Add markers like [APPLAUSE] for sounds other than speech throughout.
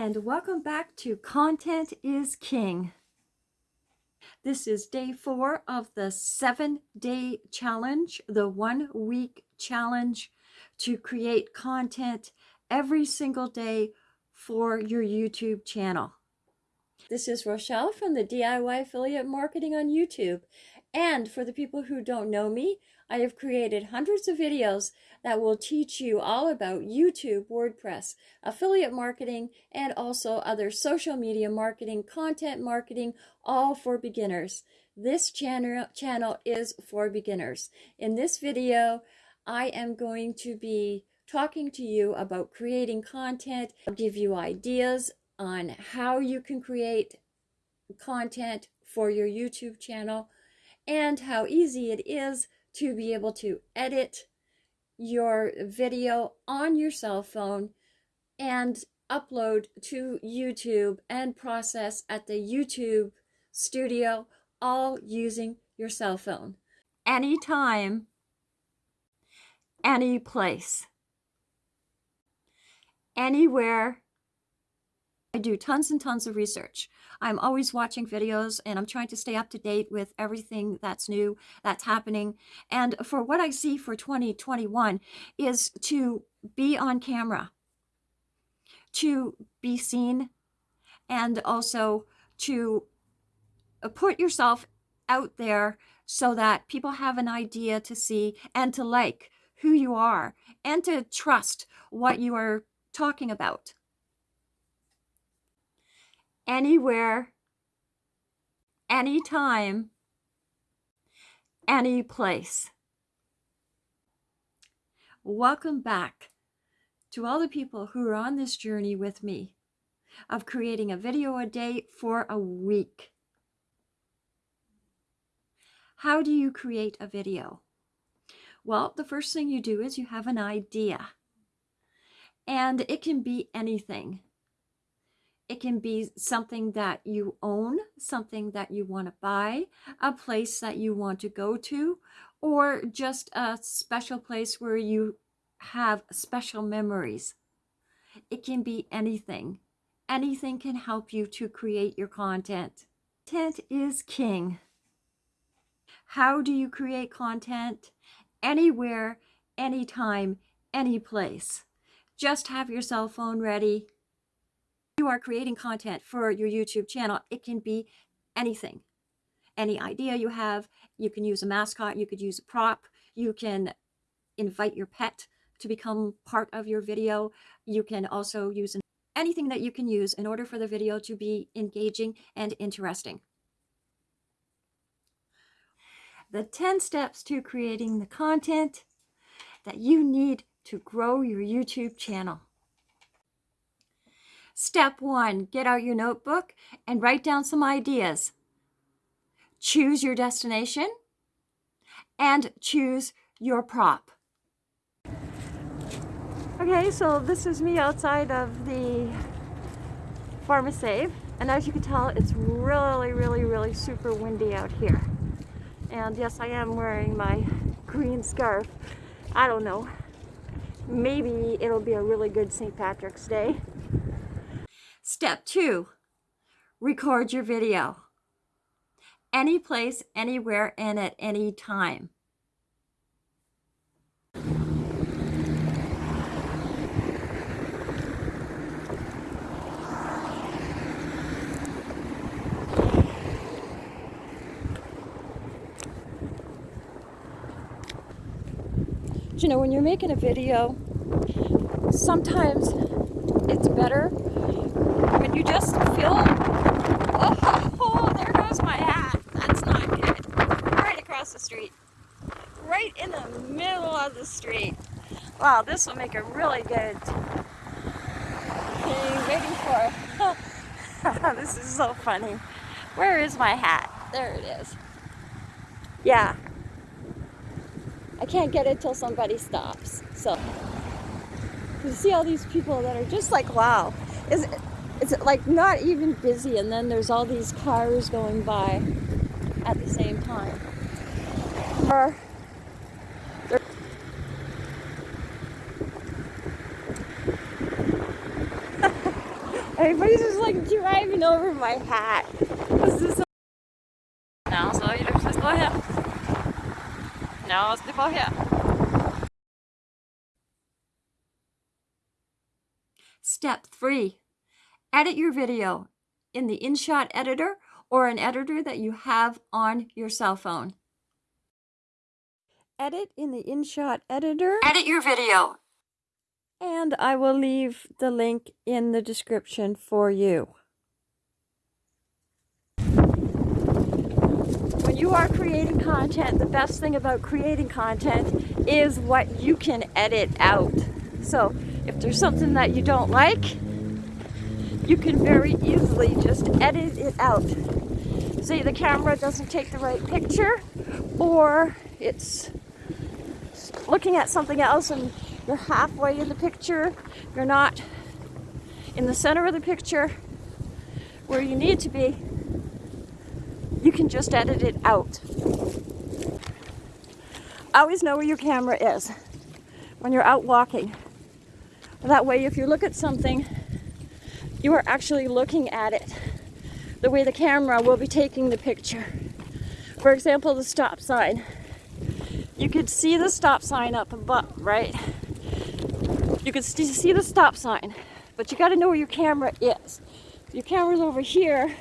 and welcome back to Content is King. This is day four of the seven day challenge, the one week challenge to create content every single day for your YouTube channel. This is Rochelle from the DIY Affiliate Marketing on YouTube. And for the people who don't know me, I have created hundreds of videos that will teach you all about YouTube, WordPress, affiliate marketing, and also other social media marketing, content marketing, all for beginners. This channel, channel is for beginners. In this video, I am going to be talking to you about creating content, I'll give you ideas on how you can create content for your YouTube channel, and how easy it is to be able to edit your video on your cell phone and upload to YouTube and process at the YouTube studio, all using your cell phone. Anytime, any place, anywhere. I do tons and tons of research. I'm always watching videos and I'm trying to stay up to date with everything that's new, that's happening. And for what I see for 2021 is to be on camera, to be seen, and also to uh, put yourself out there so that people have an idea to see and to like who you are and to trust what you are talking about anywhere, anytime, any place. Welcome back to all the people who are on this journey with me of creating a video a day for a week. How do you create a video? Well, the first thing you do is you have an idea. And it can be anything. It can be something that you own, something that you want to buy, a place that you want to go to, or just a special place where you have special memories. It can be anything. Anything can help you to create your content. Content is king. How do you create content? Anywhere, anytime, any place. Just have your cell phone ready you are creating content for your YouTube channel, it can be anything. Any idea you have, you can use a mascot, you could use a prop, you can invite your pet to become part of your video. You can also use anything that you can use in order for the video to be engaging and interesting. The 10 steps to creating the content that you need to grow your YouTube channel. Step one, get out your notebook and write down some ideas. Choose your destination and choose your prop. Okay, so this is me outside of the Pharmasave. And as you can tell, it's really, really, really super windy out here. And yes, I am wearing my green scarf. I don't know. Maybe it'll be a really good St. Patrick's Day. Step two, record your video. Any place, anywhere, and at any time. you know, when you're making a video, sometimes it's better you just feel, oh, oh, there goes my hat. That's not good. Right across the street. Right in the middle of the street. Wow, this will make a really good thing. Waiting for. [LAUGHS] this is so funny. Where is my hat? There it is. Yeah. I can't get it till somebody stops. So you see all these people that are just like, wow. Is it, it's like not even busy and then there's all these cars going by at the same time. Or, [LAUGHS] Everybody's just like driving over my hat. This is so No, så är det precis på här. Ja, det på. Step three, edit your video in the InShot editor or an editor that you have on your cell phone. Edit in the InShot editor. Edit your video. And I will leave the link in the description for you. When you are creating content, the best thing about creating content is what you can edit out. So if there's something that you don't like, you can very easily just edit it out. Say the camera doesn't take the right picture or it's looking at something else and you're halfway in the picture, you're not in the center of the picture where you need to be, you can just edit it out. Always know where your camera is when you're out walking. That way, if you look at something, you are actually looking at it the way the camera will be taking the picture. For example, the stop sign. You could see the stop sign up above, right? You could see the stop sign, but you got to know where your camera is. Your camera's over here,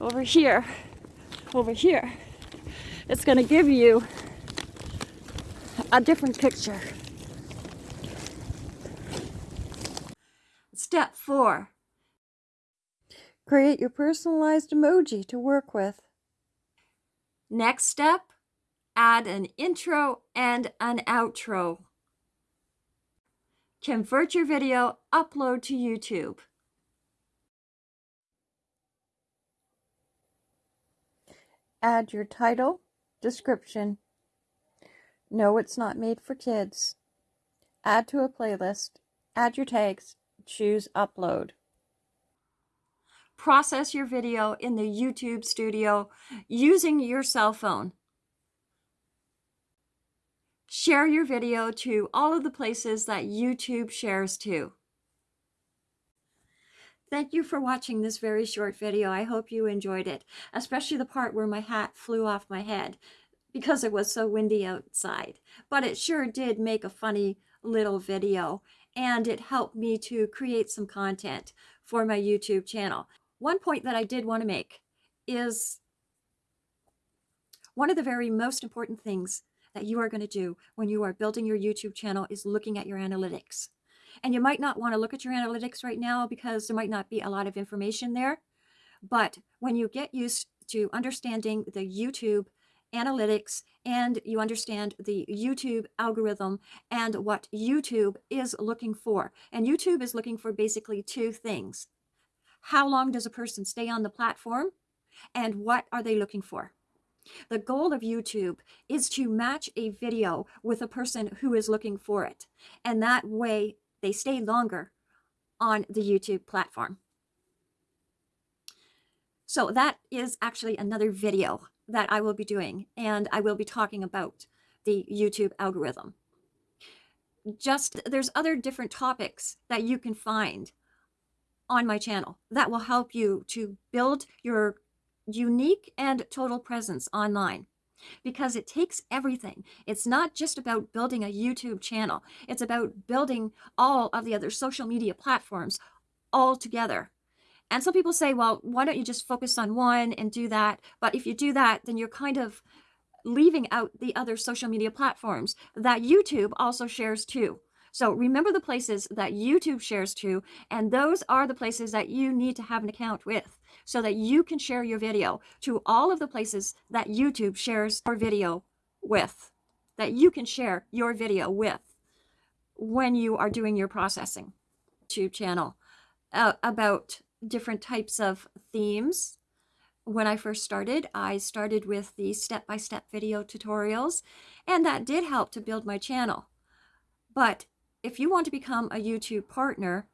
over here, over here. It's going to give you a different picture. Step four, create your personalized emoji to work with. Next step, add an intro and an outro. Convert your video, upload to YouTube. Add your title, description. No, it's not made for kids. Add to a playlist. Add your tags, choose upload. Process your video in the YouTube studio using your cell phone. Share your video to all of the places that YouTube shares to. Thank you for watching this very short video. I hope you enjoyed it, especially the part where my hat flew off my head because it was so windy outside. But it sure did make a funny little video and it helped me to create some content for my YouTube channel. One point that I did want to make is one of the very most important things that you are going to do when you are building your YouTube channel is looking at your analytics. And you might not want to look at your analytics right now because there might not be a lot of information there. But when you get used to understanding the YouTube analytics and you understand the YouTube algorithm and what YouTube is looking for. And YouTube is looking for basically two things. How long does a person stay on the platform? And what are they looking for? The goal of YouTube is to match a video with a person who is looking for it. And that way they stay longer on the YouTube platform. So that is actually another video that I will be doing, and I will be talking about the YouTube algorithm. Just there's other different topics that you can find on my channel that will help you to build your unique and total presence online because it takes everything. It's not just about building a YouTube channel. It's about building all of the other social media platforms all together. And some people say, well, why don't you just focus on one and do that? But if you do that, then you're kind of leaving out the other social media platforms that YouTube also shares too. So remember the places that YouTube shares to, and those are the places that you need to have an account with so that you can share your video to all of the places that YouTube shares your video with, that you can share your video with when you are doing your processing. YouTube channel uh, about different types of themes. When I first started, I started with the step-by-step -step video tutorials, and that did help to build my channel. But if you want to become a YouTube partner,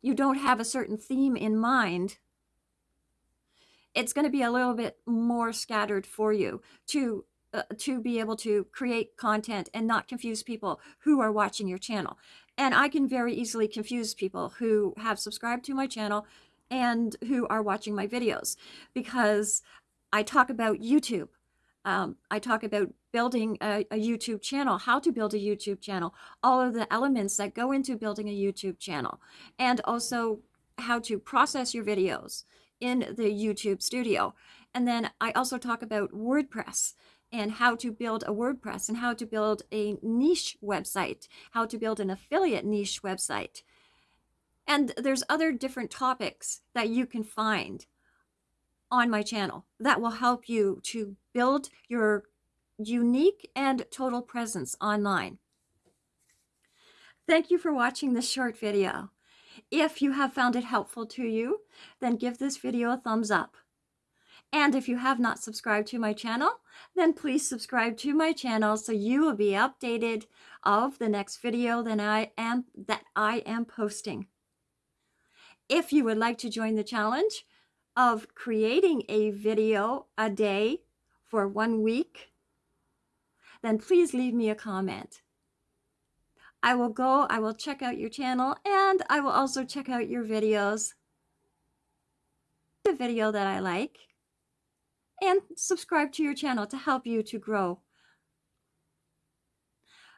you don't have a certain theme in mind, it's going to be a little bit more scattered for you to uh, to be able to create content and not confuse people who are watching your channel. And I can very easily confuse people who have subscribed to my channel and who are watching my videos because I talk about YouTube. Um, I talk about building a, a YouTube channel, how to build a YouTube channel, all of the elements that go into building a YouTube channel, and also how to process your videos in the YouTube studio. And then I also talk about WordPress and how to build a WordPress and how to build a niche website, how to build an affiliate niche website. And there's other different topics that you can find on my channel that will help you to build your unique and total presence online. Thank you for watching this short video. If you have found it helpful to you, then give this video a thumbs up. And if you have not subscribed to my channel, then please subscribe to my channel so you will be updated of the next video that I am, that I am posting. If you would like to join the challenge of creating a video a day for one week, then please leave me a comment. I will go, I will check out your channel, and I will also check out your videos. The video that I like and subscribe to your channel to help you to grow.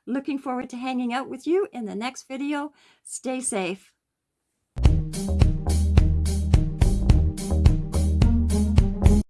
Looking forward to hanging out with you in the next video. Stay safe.